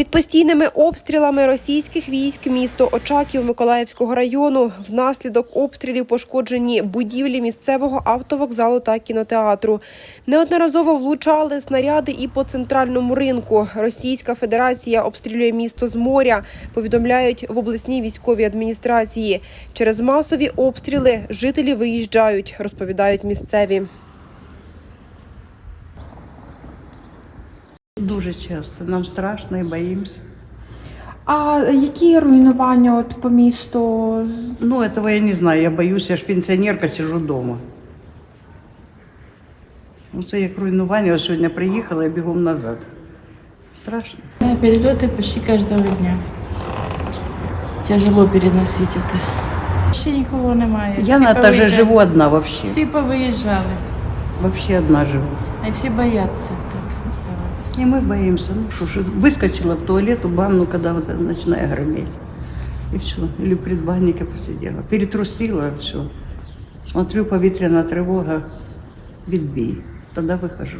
Під постійними обстрілами російських військ місто Очаків Миколаївського району внаслідок обстрілів пошкоджені будівлі місцевого автовокзалу та кінотеатру. Неодноразово влучали снаряди і по центральному ринку. Російська Федерація обстрілює місто з моря. Повідомляють в обласній військовій адміністрації. Через масові обстріли жителі виїжджають, розповідають місцеві. Дуже часто. Нам страшно і боїмося. А які руйнування от по місту? З- Ну, этого я не знаю. Я боюсь, я ж пенсіонерка, сижу вдома. Ну, це як руйнування. Ось сьогодні приїхала і бігом назад. Страшно. Да, Перелеты почти каждого дня. Тяжело переносить это. Ще нікого немає. Я Всі на етажі повиїжджали. живу одна вообще. Всі повиїжджали. Вообще одна живу. А й всі бояться тут оставатися. И мы боимся. Ну что ж, выскочила в туалет, в ванну, когда вот это начинает греметь. И все. Или в предбаннике посидела. Перетрусила, все. Смотрю, повітряна тривога, відбій. Тогда выхожу.